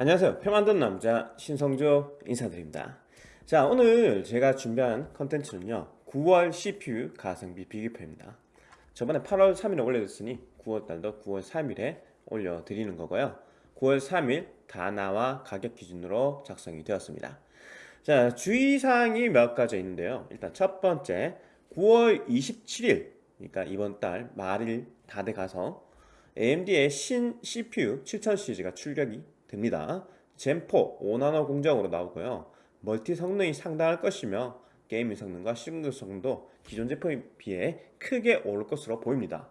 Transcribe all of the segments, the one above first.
안녕하세요. 표 만든 남자 신성조 인사드립니다. 자 오늘 제가 준비한 컨텐츠는요 9월 CPU 가성비 비교표입니다. 저번에 8월 3일에 올려줬으니 9월달도 9월 3일에 올려드리는 거고요. 9월 3일 다나와 가격 기준으로 작성이 되었습니다. 자 주의사항이 몇 가지 있는데요. 일단 첫 번째 9월 27일 그러니까 이번 달 말일 다 돼가서 AMD의 신 CPU 7000 시리즈가 출격이 됩니다. Zen4 5나노 공정으로 나오고요. 멀티 성능이 상당할 것이며 gaming 성능과 싱글성도 기존 제품에 비해 크게 오를 것으로 보입니다.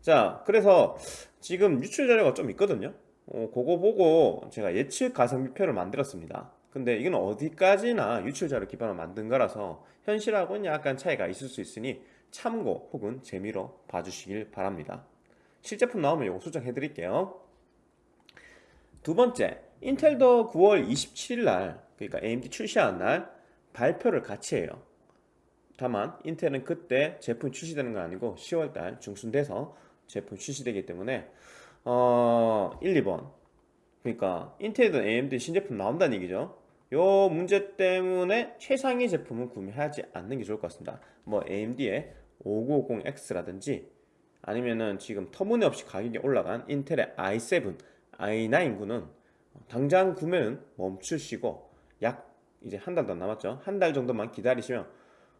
자, 그래서 지금 유출 자료가 좀 있거든요. 어, 그거 보고 제가 예측 가성비표를 만들었습니다. 근데 이건 어디까지나 유출 자료 기반으로 만든 거라서 현실하고는 약간 차이가 있을 수 있으니 참고 혹은 재미로 봐주시길 바랍니다. 실제품 나오면 이거 수정해 드릴게요. 두 번째, 인텔도 9월 27일 날, 그러니까 AMD 출시한 날 발표를 같이 해요. 다만 인텔은 그때 제품 출시되는 건 아니고 10월 달 중순 돼서 제품 출시되기 때문에 어 1, 2번. 그러니까 인텔이든 AMD 신제품 나온다는 얘기죠. 요 문제 때문에 최상위 제품은 구매하지 않는 게 좋을 것 같습니다. 뭐 AMD의 5950X라든지 아니면은 지금 터무니없이 가격이 올라간 인텔의 i7 i9구는 당장 구매는 멈추시고 약 이제 한 달 더 남았죠. 한 달 정도만 기다리시면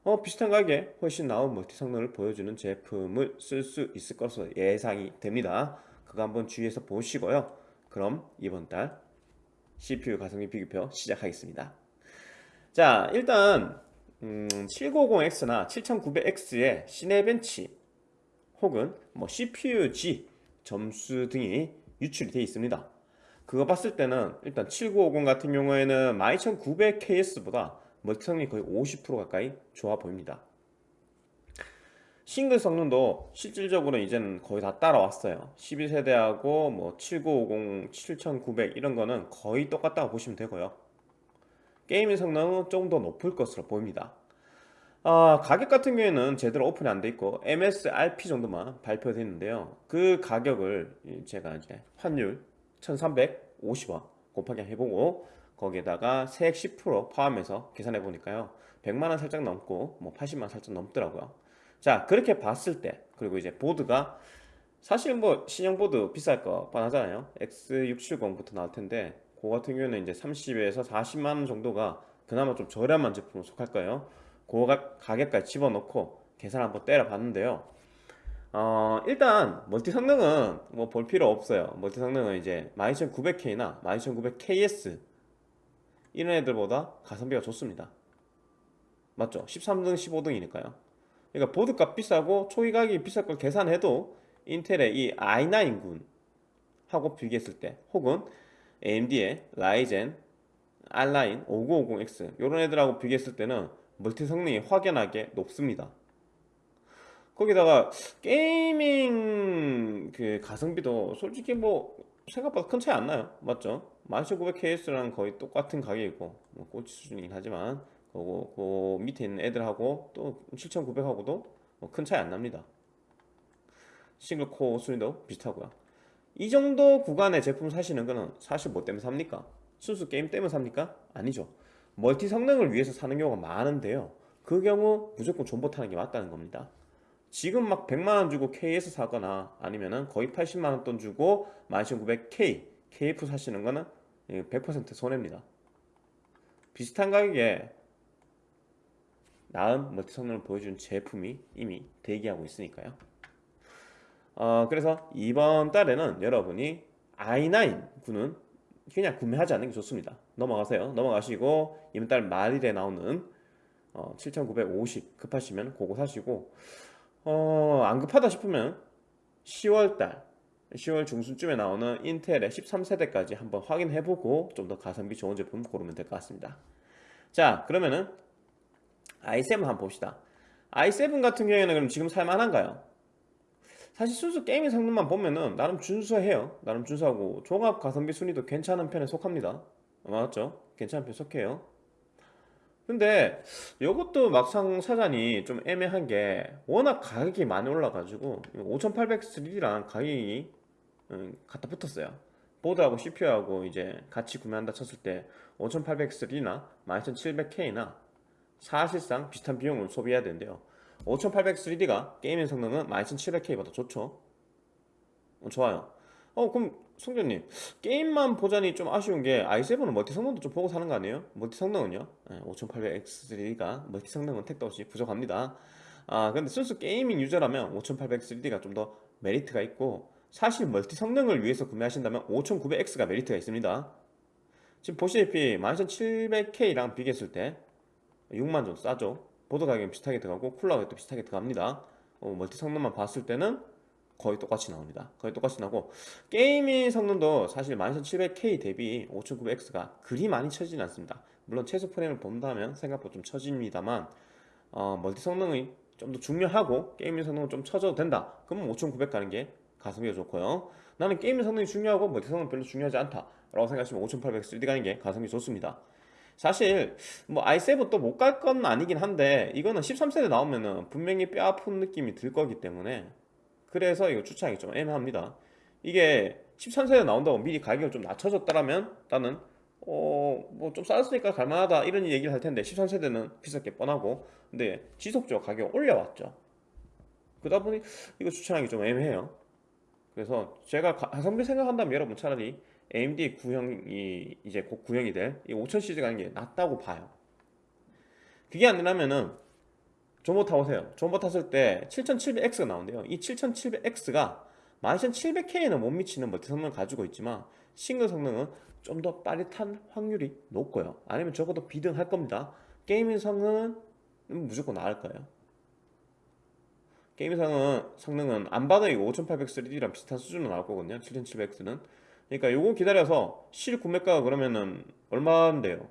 어 비슷한 가격에 훨씬 나은 멀티 성능을 보여주는 제품을 쓸 수 있을 것으로 예상이 됩니다. 그거 한번 주의해서 보시고요. 그럼 이번 달 CPU 가성비 비교표 시작하겠습니다. 자 일단 음, 790X나 7900X의 시네벤치 혹은 뭐 CPU-G 점수 등이 유출이 되어 있습니다. 그거 봤을 때는 일단 7950 같은 경우에는 12900KS보다 멀티 성능이 거의 50% 가까이 좋아 보입니다. 싱글 성능도 실질적으로 이제는 거의 다 따라왔어요. 12세대하고 뭐 7950, 7900 이런 거는 거의 똑같다고 보시면 되고요. gaming 성능은 좀더 높을 것으로 보입니다 아, 가격 같은 경우에는 제대로 오픈이 안 돼 있고 MSRP 정도만 발표되어 있는데요. 그 가격을 제가 이제 환율 1350원 곱하기 해보고 거기에다가 세액 10% 포함해서 계산해 보니까요. 100만원 살짝 넘고 뭐 80만원 살짝 넘더라고요. 자 그렇게 봤을 때 그리고 이제 보드가 사실 뭐 신형 보드 비쌀 거 뻔하잖아요. X670부터 나올 텐데 그 같은 경우는 이제 30에서 40만원 정도가 그나마 좀 저렴한 제품으로 속할 거예요 그 가격까지 집어넣고 계산 한번 때려 봤는데요. 어, 일단 멀티 성능은 뭐 볼 필요 없어요. 멀티 성능은 이제 12900K나 12900KS 이런 애들보다 가성비가 좋습니다. 맞죠? 13등 15등이니까요. 그러니까 보드값 비싸고 초기 가격이 비쌀 걸 계산해도 인텔의 이 i9군 하고 비교했을 때 혹은 AMD의 라이젠 R9 5950X 이런 애들하고 비교했을 때는 멀티 성능이 확연하게 높습니다 거기다가 gaming 그 가성비도 솔직히 뭐 생각보다 큰 차이 안 나요 맞죠? 12900KS랑 거의 똑같은 가격이고 뭐 꼴찌 수준이긴 하지만 그거 그 밑에 있는 애들하고 또 7900하고도 뭐 큰 차이 안 납니다 싱글코어 순위도 비슷하고요 이 정도 구간의 제품 사시는 거는 사실 뭐 때문에 삽니까? 순수 게임 때문에 삽니까? 아니죠 멀티 성능을 위해서 사는 경우가 많은데요. 그 경우 무조건 존버 타는 게 맞다는 겁니다. 지금 막 100만원 주고 KS 사거나 아니면은 거의 80만원 돈 주고 12900K KF 사시는 거는 100% 손해입니다. 비슷한 가격에 나은 멀티 성능을 보여주는 제품이 이미 대기하고 있으니까요. 어, 그래서 이번 달에는 여러분이 i9 구는 그냥 구매하지 않는 게 좋습니다 넘어가세요. 넘어가시고 이번 달 말일에 나오는 어, 7950 급하시면 그거 사시고 어, 안 급하다 싶으면 10월달 10월 중순쯤에 나오는 인텔의 13세대까지 한번 확인해보고 좀 더 가성비 좋은 제품 고르면 될 것 같습니다. 자 그러면은 i7 한번 봅시다. i7 같은 경우에는 그럼 지금 살만한가요? 사실 순수 게이밍 성능만 보면은 나름 준수해요. 나름 준수하고 종합 가성비 순위도 괜찮은 편에 속합니다 맞죠? 괜찮은 편에 속해요. 근데 이것도 막상 사자니 좀 애매한 게 워낙 가격이 많이 올라가지고 5800 3D랑 가격이 음, 갖다 붙었어요. 보드하고 CPU하고 이제 같이 구매한다 쳤을 때 5800X나 12700K나 사실상 비슷한 비용을 소비해야 되는데요 5800 3D가 gaming 성능은 12700K보다 좋죠. 어, 좋아요 어 그럼 성전님 게임만 보자니 좀 아쉬운 게 i7은 멀티 성능도 좀 보고 사는 거 아니에요? 멀티 성능은요? 5800X3가 멀티 성능은 택도 없이 부족합니다 아 근데 순수 gaming 유저라면 5800 3D가 좀 더 메리트가 있고 사실 멀티 성능을 위해서 구매하신다면 5900X가 메리트가 있습니다 지금 보시다시피 12700K랑 비교했을 때 6만 좀 싸죠 보드 가격이 비슷하게 들어가고 쿨러 가격도 비슷하게 들어갑니다 어, 멀티 성능만 봤을 때는 거의 똑같이 나옵니다. 거의 똑같이 나고 gaming 성능도 사실 12700K 대비 5900X가 그리 많이 처지진 않습니다. 물론 최소 프레임을 본다면 생각보다 좀 처집니다만 어, 멀티 성능이 좀 더 중요하고 gaming 성능은 좀 처져도 된다. 그러면 5900 가는 게 가성비가 좋고요. 나는 gaming 성능이 중요하고 멀티 성능 은 별로 중요하지 않다. 라고 생각하시면 5800 3D 가는 게 가성비 좋습니다. 사실 뭐 i7 또 못 갈 건 아니긴 한데 이거는 13세대 나오면은 분명히 뼈 아픈 느낌이 들 거기 때문에 그래서 이거 추천하기 좀 애매합니다. 이게 13세대 나온다고 미리 가격을 좀 낮춰줬다라면 나는 어 뭐 좀 싸졌으니까 갈만하다 이런 얘기를 할 텐데 13세대는 비쌀 게 뻔하고. 근데 지속적으로 가격 올려왔죠. 그러다 보니 이거 추천하기 좀 애매해요. 그래서 제가 가성비 생각한다면 여러분 차라리 AMD 구형이 이제 곧 구형이 될 이 5000 시리즈 가는 게 낫다고 봐요. 그게 아니라면은 존버 타보세요. 존버 탔을 때 7700X가 나온대요. 이 7700X가 12700K에는 못 미치는 멀티 성능을 가지고 있지만 싱글 성능은 좀 더 빠릿한 확률이 높고요. 아니면 적어도 비등할 겁니다. gaming 성능은 무조건 나을 거예요. gaming 성능은, 성능은 안 봐도 이거 5800 3D랑 비슷한 수준으로 나올 거거든요. 7700X는. 그러니까 요거 기다려서 실 구매가가 그러면은 얼마인데요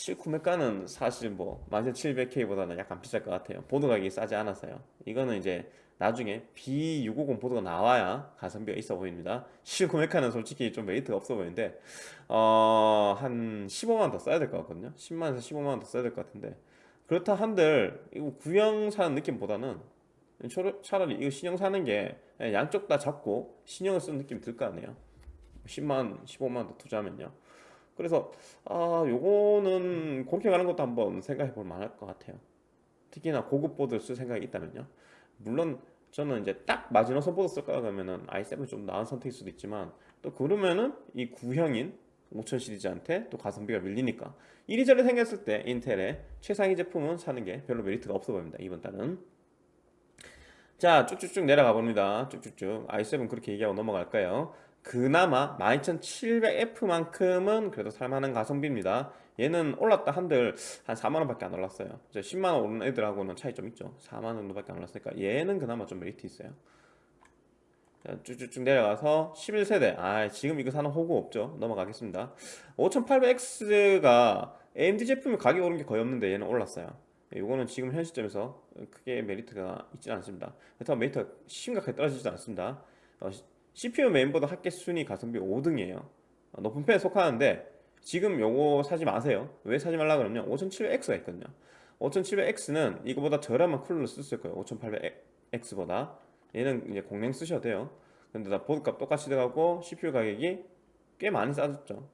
실 구매가는 사실 뭐 11700K보다는 약간 비쌀 것 같아요. 보드 가격이 싸지 않아서요. 이거는 이제 나중에 B650 보드가 나와야 가성비가 있어 보입니다. 실 구매가는 솔직히 좀 메리트가 없어 보이는데 어... 한 15만원 더 써야 될 것 같거든요. 10만원에서 15만원 더 써야 될 것 같은데. 그렇다 한들 이거 구형 사는 느낌보다는 차라리 이거 신형 사는 게 양쪽 다 잡고 신형을 쓰는 느낌이 들거 아니에요. 10만 15만 더 투자하면요 그래서 아 요거는 그렇게 가는 것도 한번 생각해 볼 만할 것 같아요. 특히나 고급 보드를 쓸 생각이 있다면요. 물론 저는 이제 딱 마지노선 보드 쓸까 하면은 i7이 좀 나은 선택일 수도 있지만 또 그러면은 이 구형인 5000 시리즈한테 또 가성비가 밀리니까 이리저리 생겼을 때 인텔의 최상위 제품은 사는 게 별로 메리트가 없어 보입니다 이번 달은. 자 쭉쭉쭉 내려가 봅니다. 쭉쭉쭉. i7 그렇게 얘기하고 넘어갈까요 그나마 12700F만큼은 그래도 살만한 가성비입니다. 얘는 올랐다 한들 한 4만원 밖에 안 올랐어요. 이제 10만원 오른 애들하고는 차이 좀 있죠. 4만원 정도밖에 안 올랐으니까 얘는 그나마 좀 메리트 있어요. 자, 쭉쭉쭉 내려가서 11세대. 아 지금 이거 사는 호구 없죠. 넘어가겠습니다. 5800X가 AMD 제품이 가격이 오른 게 거의 없는데 얘는 올랐어요. 이거는 지금 현 시점에서 크게 메리트가 있지 않습니다. 그렇다고 메리트가 심각하게 떨어지지 않습니다. 어, CPU 메인보드 합계 순위 가성비 5등이에요. 높은 편에 속하는데 지금 요거 사지 마세요. 왜 사지 말라 그러면 5700X가 있거든요. 5700X는 이거보다 저렴한 쿨러를 쓸 거예요. 5800X보다. 얘는 이제 공랭 쓰셔도 돼요. 근데 다 보드값 똑같이 들어가고 CPU 가격이 꽤 많이 싸졌죠.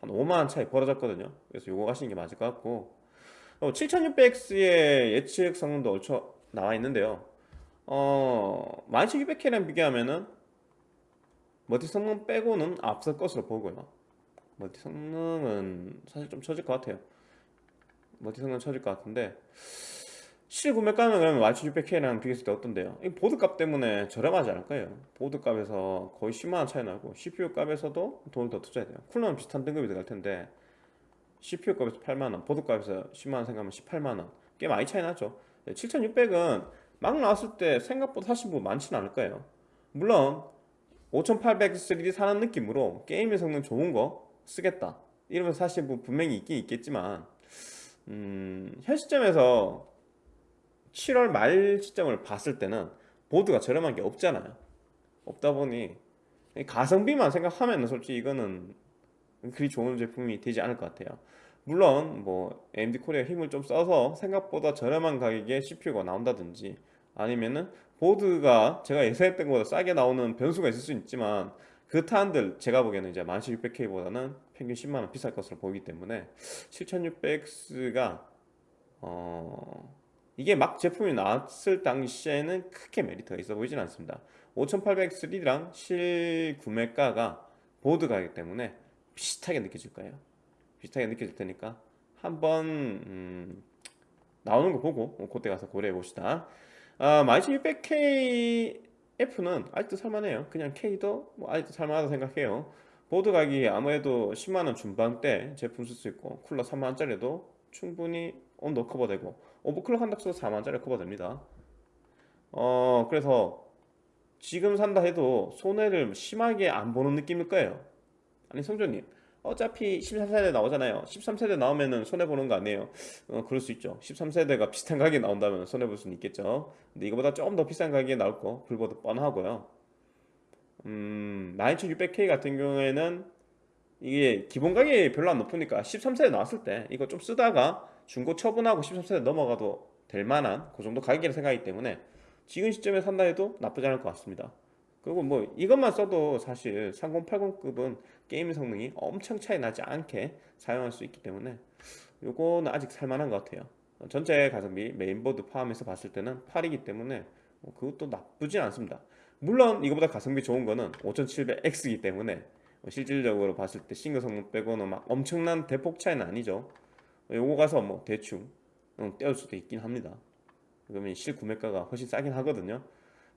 한 5만원 차이 벌어졌거든요. 그래서 요거 가시는 게 맞을 것 같고. 7600X의 예측 성능도 얼추 나와 있는데요. 어 12600K랑 비교하면은 멀티 성능 빼고는 앞설 것으로 보고요. 멀티 성능은 사실 좀 처질 것 같아요. 멀티 성능 처질 것 같은데 실구매가는 그러면 12600K랑 비교했을 때 어떤데요? 이 보드값 때문에 저렴하지 않을 거예요. 보드값에서 거의 10만원 차이 나고 CPU 값에서도 돈을 더 투자해야 돼요. 쿨러는 비슷한 등급이 들어갈 텐데 CPU 값에서 8만원 보드값에서 10만원 생각하면 18만원. 꽤 많이 차이 나죠. 7600은 막 나왔을 때 생각보다 사실 뭐 많지는 않을 거예요. 물론 5800 3D 사는 느낌으로 게임의 성능 좋은 거 쓰겠다. 이러면 사실 뭐 분명히 있긴 있겠지만 음, 현 시점에서 7월 말 시점을 봤을 때는 보드가 저렴한 게 없잖아요. 없다 보니 가성비만 생각하면 솔직히 이거는 그리 좋은 제품이 되지 않을 것 같아요. 물론 뭐 AMD 코리아 힘을 좀 써서 생각보다 저렴한 가격에 CPU가 나온다든지 아니면은 보드가 제가 예상했던 것보다 싸게 나오는 변수가 있을 수 있지만 그그 타안들 제가 보기에는 이제 11600K보다는 평균 10만원 비쌀 것으로 보이기 때문에 7600X가 어 이게 막 제품이 나왔을 당시에는 크게 메리트가 있어 보이진 않습니다. 5800X3랑 실 구매가가 보드 가격 때문에 비슷하게 느껴질 거예요. 비슷하게 느껴질 테니까 한번 음, 나오는 거 보고 그때 가서 고려해 봅시다 아, 12600K F는 아직도 살만해요. 그냥 K도 뭐 아직도 살만하다 생각해요. 보드 가격이 아무래도 10만원 중반대 제품 쓸 수 있고 쿨러 3만원짜리도 충분히 온도 커버되고 오버클럭 한다 쳐도 4만원짜리 커버됩니다. 어 그래서 지금 산다 해도 손해를 심하게 안 보는 느낌일 거예요. 아니 성조님 어차피 13세대 나오잖아요. 13세대 나오면은 손해보는 거 아니에요. 어, 그럴 수 있죠. 13세대가 비슷한 가격에 나온다면 손해볼 수는 있겠죠. 근데 이거보다 조금 더 비싼 가격에 나올 거 불보도 뻔하고요. 음 12600K 같은 경우에는 이게 기본 가격이 별로 안 높으니까 13세대 나왔을 때 이거 좀 쓰다가 중고 처분하고 13세대 넘어가도 될 만한 그 정도 가격이라 생각하기 때문에 지금 시점에 산다 해도 나쁘지 않을 것 같습니다 그리고 뭐 이것만 써도 사실 3080급은 게임 성능이 엄청 차이 나지 않게 사용할 수 있기 때문에 요거는 아직 살만한 것 같아요. 전체 가성비 메인보드 포함해서 봤을 때는 8이기 때문에 뭐 그것도 나쁘진 않습니다. 물론 이거보다 가성비 좋은 거는 5700X이기 때문에 실질적으로 봤을 때 싱글 성능 빼고는 막 엄청난 대폭 차이는 아니죠. 요거 가서 뭐 대충 떼올 수도 있긴 합니다. 그러면 실구매가가 훨씬 싸긴 하거든요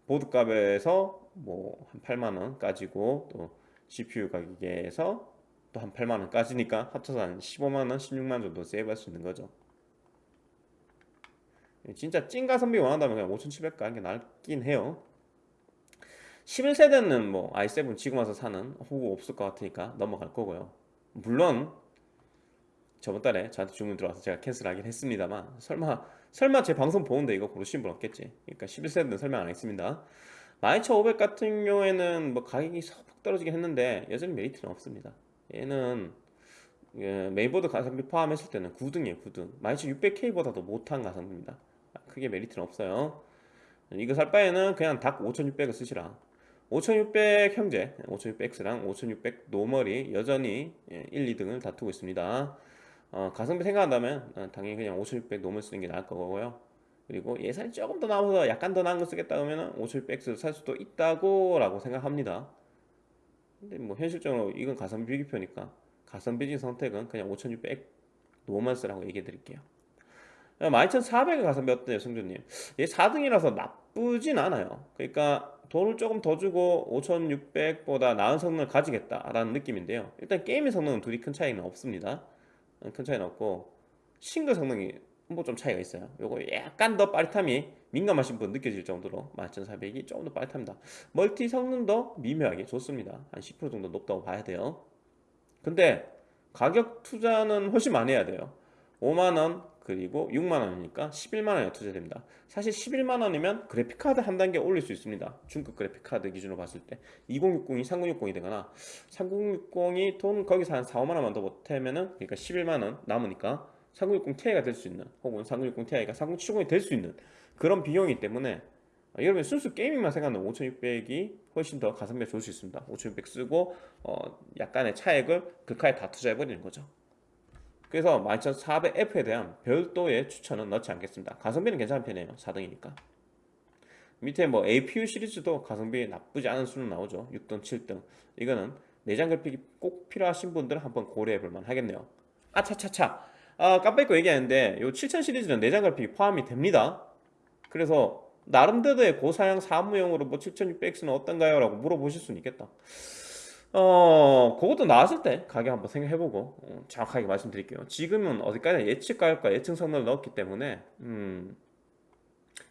보드 값에서 뭐 한 8만원 까지고 또 CPU 가격에서 또 한 8만원 까지니까 합쳐서 한 15만원 16만원 정도 세이브할 수 있는 거죠. 진짜 찐 가성비 원한다면 그냥 5700 가는 게 낫긴 해요. 11세대는 뭐 i7 지금 와서 사는 호구 없을 것 같으니까 넘어갈 거고요. 물론 저번 달에 저한테 주문 들어와서 제가 캔슬하긴 했습니다만 설마 설마 제 방송 보는데 이거 고르신 분 없겠지? 그러니까 11세대는 설명 안 했습니다. 12500 같은 경우에는 뭐 가격이 소폭 떨어지긴 했는데 여전히 메리트는 없습니다. 얘는 예, 메인보드 가성비 포함했을 때는 9등이에요 9등. 12600K보다도 못한 가성비입니다. 크게 메리트는 없어요. 이거 살 바에는 그냥 닥 5600을 쓰시라. 5600 형제 5600X랑 5600 normal이 여전히 1, 예, 2등을 다투고 있습니다 어, 가성비 생각한다면 어, 당연히 그냥 5600 normal 쓰는 게 나을 거고요. 그리고 예산이 조금 더 남아서 약간 더 나은 거 쓰겠다 그러면 5600X를 살 수도 있다고 라고 생각합니다. 근데 뭐 현실적으로 이건 가성비 비교표니까 가성비적인 선택은 그냥 5600 normal 쓰라고 얘기해 드릴게요. 12400의 가성비 어때요 성준님? 얘 4등이라서 나쁘진 않아요. 그러니까 돈을 조금 더 주고 5600보다 나은 성능을 가지겠다라는 느낌인데요. 일단 게임의 성능은 둘이 큰 차이는 없습니다 큰 차이는 없고 싱글 성능이 뭐 좀 차이가 있어요. 요거 약간 더 빠릿함이 민감하신 분 느껴질 정도로 11400이 조금 더 빠릿합니다. 멀티 성능도 미묘하게 좋습니다. 한 10% 정도 높다고 봐야 돼요. 근데 가격 투자는 훨씬 많이 해야 돼요. 5만원 그리고 6만원이니까 11만원에 투자됩니다. 사실 11만원이면 그래픽카드 한 단계 올릴 수 있습니다. 중급 그래픽카드 기준으로 봤을 때. 2060이 3060이 되거나 3060이 돈 거기서 한 4, 5만원만 더 보태면은 그러니까 11만원 남으니까 3060 Ti가 될 수 있는 혹은 3060 Ti가 3070이 될 수 있는 그런 비용이기 때문에 여러분 순수 게이밍만 생각하면 5600이 훨씬 더 가성비가 좋을 수 있습니다. 5600 쓰고 어 약간의 차액을 극하에 다 투자해버리는 거죠 그래서 12400F에 대한 별도의 추천은 넣지 않겠습니다. 가성비는 괜찮은 편이에요. 4등이니까. 밑에 뭐 APU 시리즈도 가성비 나쁘지 않은 수는 나오죠. 6등 7등. 이거는 내장 그래픽이 꼭 필요하신 분들은 한번 고려해 볼만 하겠네요. 아차차차. 아 깜빡 잊고 얘기하는데 이 7000 시리즈는 내장 그래픽이 포함이 됩니다. 그래서 나름대로의 고사양 사무용으로 뭐 7600X는 어떤가요? 라고 물어보실 수는 있겠다 어 그것도 나왔을 때 가격 한번 생각해보고 어, 정확하게 말씀드릴게요. 지금은 어디까지 예측 가격과 예측 성능을 넣었기 때문에 음,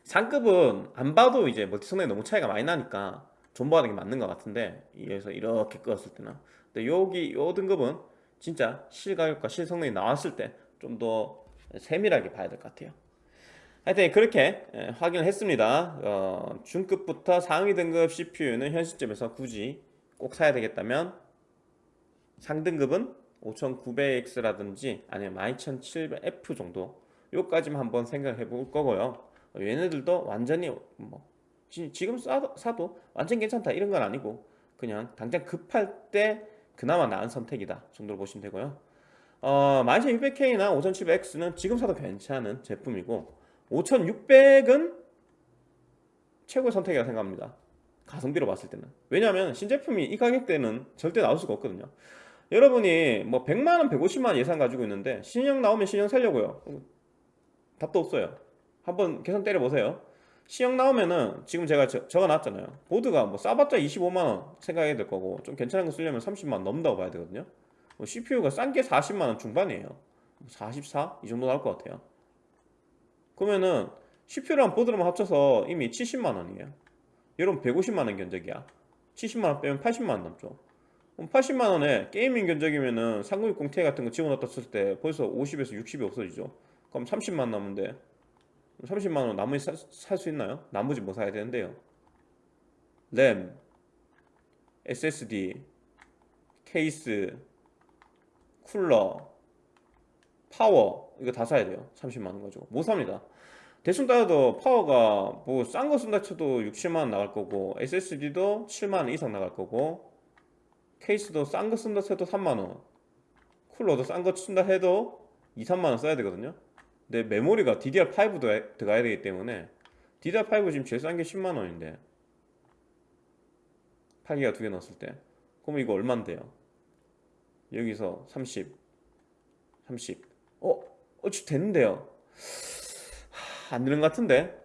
상급은 안 봐도 이제 멀티 성능이 너무 차이가 많이 나니까 존버하는 게 맞는 것 같은데 이에서 이렇게 끄었을 때는. 근데 여기 요 등급은 진짜 실가격과 실성능이 나왔을 때 좀 더 세밀하게 봐야 될 것 같아요. 하여튼 그렇게 예, 확인을 했습니다. 어, 중급부터 상위 등급 CPU는 현 시점에서 굳이 꼭 사야 되겠다면 상등급은 5900X라든지 아니면 12700F 정도 요까지만 한번 생각해 볼 거고요. 얘네들도 완전히 뭐 지금 사도, 사도 완전 괜찮다 이런 건 아니고 그냥 당장 급할 때 그나마 나은 선택이다 정도로 보시면 되고요. 어, 12600K나 5700X는 지금 사도 괜찮은 제품이고 5600은 최고의 선택이라고 생각합니다 가성비로 봤을 때는. 왜냐하면 신제품이 이 가격대는 절대 나올 수가 없거든요. 여러분이 뭐 100만원 150만원 예산 가지고 있는데 신형 나오면 신형 살려고요. 답도 없어요. 한번 계산 때려보세요. 신형 나오면은 지금 제가 저, 적어놨잖아요. 보드가 뭐 싸봤자 25만원 생각해야 될 거고 좀 괜찮은 거 쓰려면 30만원 넘는다고 봐야 되거든요. 뭐 CPU가 싼 게 40만원 중반이에요. 44? 이 정도 나올 것 같아요. 그러면은 CPU랑 보드랑 합쳐서 이미 70만원이에요 여러분 150만원 견적이야. 70만원 빼면 80만원 남죠. 그럼 80만원에 게이밍 견적이면은 3060ti 같은 거 집어넣었을 때 벌써 50에서 60이 없어지죠. 그럼 30만 남는데 30만원 나머지 살 수 있나요? 나머지 뭐 사야 되는데요? 램 SSD 케이스 쿨러 파워 이거 다 사야 돼요. 30만원 가지고. 못 삽니다 대충 따져도 파워가 뭐 싼 거 쓴다 쳐도 6, 7만원 나갈 거고 SSD도 7만원 이상 나갈 거고 케이스도 싼 거 쓴다 쳐도 3만원 쿨러도 싼 거 쓴다 해도 2, 3만원 써야 되거든요 근데 메모리가 DDR5도 들어가야 되기 때문에 DDR5 지금 제일 싼 게 10만원인데 8기가 두 개 넣었을 때 그럼 이거 얼만데요? 여기서 30 30 어? 어찌 됐는데요 하, 안 되는 것 같은데.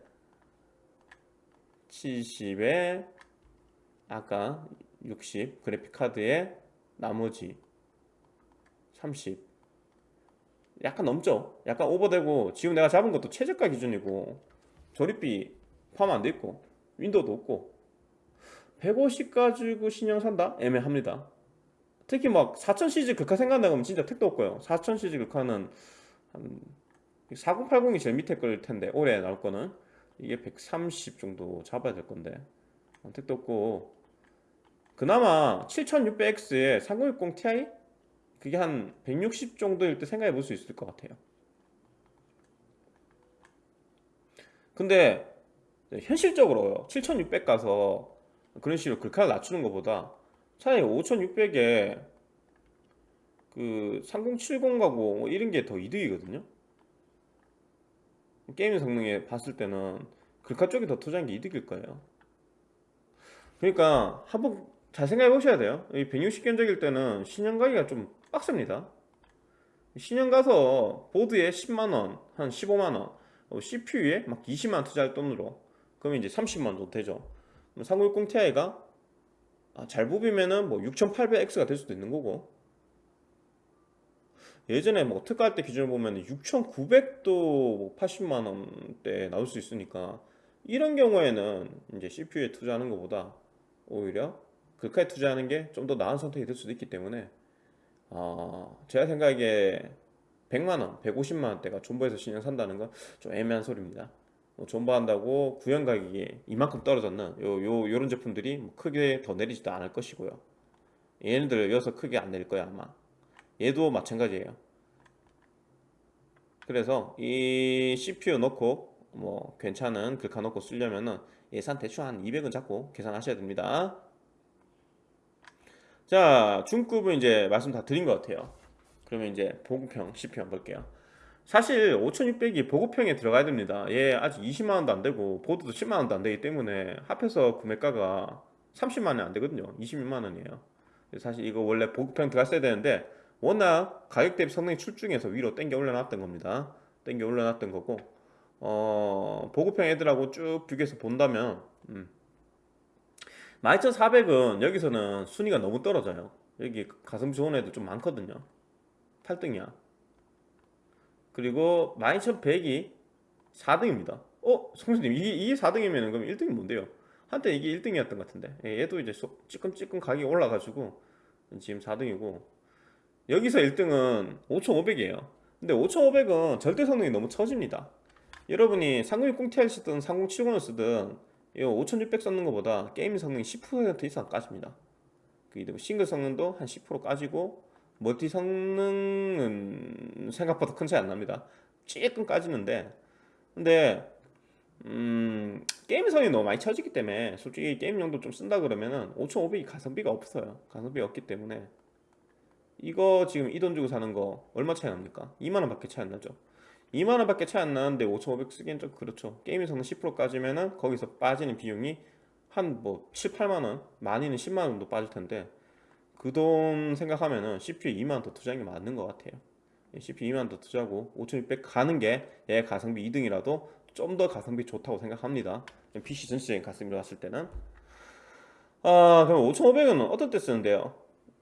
70에 아까 60 그래픽카드에 나머지 30 약간 넘죠? 약간 오버되고 지금 내가 잡은 것도 최저가 기준이고 조립비 포함 안 돼 있고 윈도우도 없고. 150 가지고 신형 산다? 애매합니다. 특히 막 4000시즈 극화 생각나면 진짜 택도 없고요. 4000시즈 극화는 한 4080이 제일 밑에 걸 텐데 올해 나올 거는. 이게 130 정도 잡아야 될 건데. 택도 없고. 그나마 7600X에 3060 Ti? 그게 한 160 정도일 때 생각해 볼 수 있을 것 같아요. 근데 현실적으로 7600 가서 그런 식으로 글카를 낮추는 것보다 차라리 5600에 그 3070 가고 뭐 이런 게 더 이득이거든요 게임 성능에 봤을 때는 글카 쪽이 더 투자한 게 이득일 거예요. 그러니까 한번 잘 생각해 보셔야 돼요. 이 160견적일 때는 신형 가기가 좀 빡셉니다. 신형 가서 보드에 10만원 한 15만원 CPU에 막 20만원 투자할 돈으로 그러면 이제 30만원 정도 되죠. 3060 Ti가 아, 잘 뽑으면은 뭐 6800X가 될 수도 있는 거고 예전에 뭐 특가할 때 기준을 보면 6900도 80만 원대 나올 수 있으니까 이런 경우에는 이제 CPU에 투자하는 것보다 오히려 글카에 투자하는 게 좀 더 나은 선택이 될 수도 있기 때문에 어, 제가 생각에 100만원, 150만원대가 존버에서 신형 산다는 건 좀 애매한 소리입니다. 뭐 존버한다고 구형 가격이 이만큼 떨어졌는 요, 요, 요런 제품들이 뭐 크게 더 내리지도 않을 것이고요. 얘네들 여기서 크게 안 내릴 거야 아마 얘도 마찬가지예요. 그래서 이 CPU 넣고 뭐 괜찮은 글카 넣고 쓰려면은 예산 대충 한 200은 잡고 계산하셔야 됩니다. 자 중급은 이제 말씀 다 드린 것 같아요. 그러면 이제 보급형 CPU 한번 볼게요. 사실 5600이 보급형에 들어가야 됩니다. 얘 아직 20만원도 안되고 보드도 10만원도 안되기 때문에 합해서 구매가가 30만원이 안되거든요. 26만원이에요. 사실 이거 원래 보급형 들어갔어야 되는데 워낙 가격 대비 성능이 출중해서 위로 땡겨 올려놨던 겁니다 땡겨 올려놨던 거고 어, 보급형 애들하고 쭉 비교해서 본다면 음. 12400은 여기서는 순위가 너무 떨어져요 여기 가성비 좋은 애들 좀 많거든요 8등이야 그리고 12100이 4등입니다 어? 성수님 이게, 이게 4등이면 그럼 1등이 뭔데요? 한때 이게 1등이었던 것 같은데 예, 얘도 이제 찌끔찌끔 가격이 올라가지고 지금 4등이고 여기서 1등은 5500이에요. 근데 5500은 절대 성능이 너무 처집니다. 여러분이 3060ti 쓰든 3070을 쓰든 이5600 썼는 것보다 게임 성능이 10% 이상 까집니다. 그 싱글 성능도 한 10% 까지고 멀티 성능은 생각보다 큰 차이 안 납니다. 조금 까지는데. 근데 음, 게임 성이 너무 많이 쳐지기 때문에 솔직히 게임용도 좀 쓴다 그러면은 5,500이 가성비가 없어요. 가성비가 없기 때문에 이거 지금 이 돈 주고 사는 거 얼마 차이 납니까? 2만원 밖에 차이 안 나죠. 2만원 밖에 차이 안 나는데 5,500 쓰기엔 좀 그렇죠. 게임의 성능 10% 까지면은 거기서 빠지는 비용이 한 뭐 7, 8만원, 많이는 10만원 정도 빠질 텐데 그 돈 생각하면은 CPU 2만원 더 투자하는 게 맞는 것 같아요. CPU 2만원 더 투자하고 5,600 가는 게 얘 가성비 2등이라도 좀 더 가성비 좋다고 생각합니다. PC 전체적인 가성비로 봤을 때는 아 그럼 5,500은 어떤 때 쓰는데요?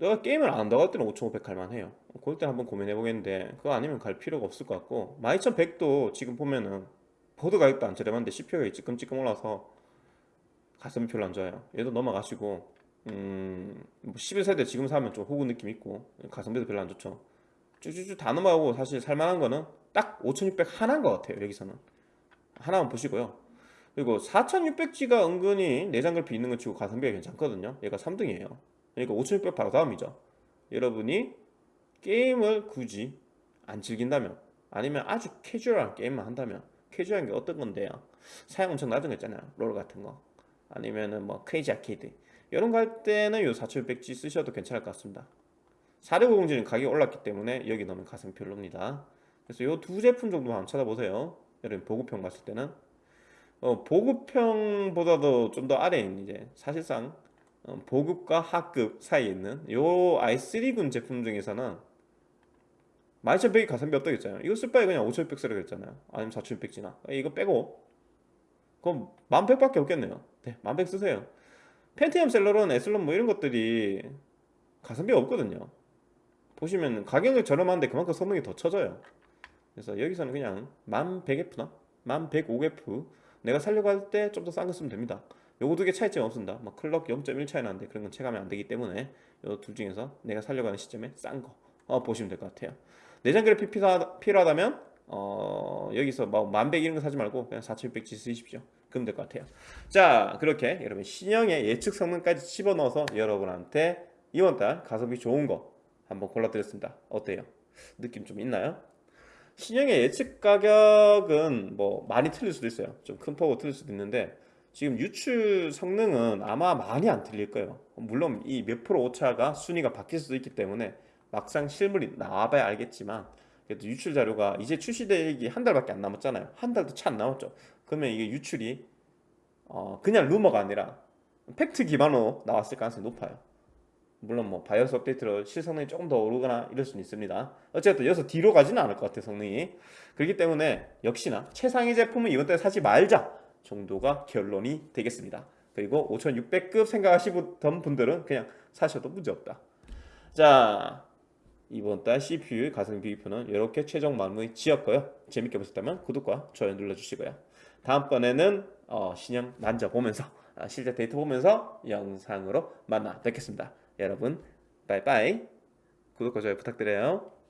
내가 게임을 안 한다고 할 때는 5,500 갈만해요. 그럴 때 한번 고민해 보겠는데 그거 아니면 갈 필요가 없을 것 같고 12,100도 지금 보면은 보드 가격도 안 저렴한데 CPU가 찌끔찌끔 올라서 가성비 별로 안 좋아요. 얘도 넘어가시고 음, 뭐 11세대 지금 사면 좀 호구 느낌 있고 가성비도 별로 안 좋죠. 쭉쭉쭉 다 넘어가고 사실 살만한 거는 딱 5600 하나인 것 같아요. 여기서는 하나만 보시고요. 그리고 4600G가 은근히 내장 그래픽 있는 거 치고 가성비가 괜찮거든요. 얘가 3등이에요. 그러니까 5600 바로 다음이죠. 여러분이 게임을 굳이 안 즐긴다면 아니면 아주 캐주얼한 게임만 한다면 캐주얼한 게 어떤 건데요? 사양 엄청 낮은 거 있잖아요. 롤 같은 거. 아니면은 뭐 크레이지 아케이드 이런 거 할 때는 요 4600G 쓰셔도 괜찮을 것 같습니다. 4650G는 가격이 올랐기 때문에 여기 넣으면 가성비 별로입니다. 그래서 요 두 제품 정도만 한번 찾아보세요. 여러분 보급형 봤을 때는 어, 보급형보다도 좀 더 아래인 이제 사실상 어, 보급과 하급 사이에 있는 요 i3군 제품 중에서는 12100이 가성비 어떠겠잖아요. 이거 쓸 바에 그냥 5600 쓰라 그랬잖아요. 아니면 4600G나. 이거 빼고. 그럼 1100밖에 없겠네요. 네1100 쓰세요. 펜티엄 셀러론, 에슬론 뭐 이런 것들이 가성비가 없거든요. 보시면 가격은 저렴한데 그만큼 성능이 더 쳐져요. 그래서 여기서는 그냥 1100F나? 1105F 내가 살려고 할 때 좀 더 싼 거 쓰면 됩니다 요거 두 개 차이점 없습니다. 뭐 클럭 0.1 차이 나는데 그런 건 체감이 안 되기 때문에 요 둘 중에서 내가 살려고 하는 시점에 싼거 어, 보시면 될 것 같아요. 내장 그래픽 필요하다, 필요하다면 어, 여기서 뭐 만백 이런 거 사지 말고 그냥 4600G 쓰십시오. 그럼 될 것 같아요. 자 그렇게 여러분 신형의 예측 성능까지 집어넣어서 여러분한테 이번 달 가성비 좋은 거 한번 골라드렸습니다. 어때요? 느낌 좀 있나요? 신형의 예측 가격은 뭐 많이 틀릴 수도 있어요. 좀 큰 폭으로 틀릴 수도 있는데 지금 유출 성능은 아마 많이 안 틀릴 거예요. 물론 이 몇 프로 오차가 순위가 바뀔 수도 있기 때문에 막상 실물이 나와봐야 알겠지만 그래도 유출 자료가 이제 출시되기 한 달밖에 안 남았잖아요. 한 달도 채 안 남았죠. 그러면 이게 유출이 어 그냥 루머가 아니라 팩트 기반으로 나왔을 가능성이 높아요. 물론 뭐 바이오스 업데이트로 실성능이 조금 더 오르거나 이럴 수는 있습니다. 어쨌든 여기서 뒤로 가지는 않을 것 같아요 성능이. 그렇기 때문에 역시나 최상위 제품은 이번 달에 사지 말자 정도가 결론이 되겠습니다. 그리고 5600급 생각하시던 분들은 그냥 사셔도 문제없다. 자 이번 달 CPU 가성비 비교표는 이렇게 최종 마무리 지었고요. 재밌게 보셨다면 구독과 좋아요 눌러주시고요. 다음번에는 어, 신형 만져보면서 아, 실제 데이터 보면서 영상으로 만나 뵙겠습니다. 여러분 빠이빠이. 구독과 좋아요 부탁드려요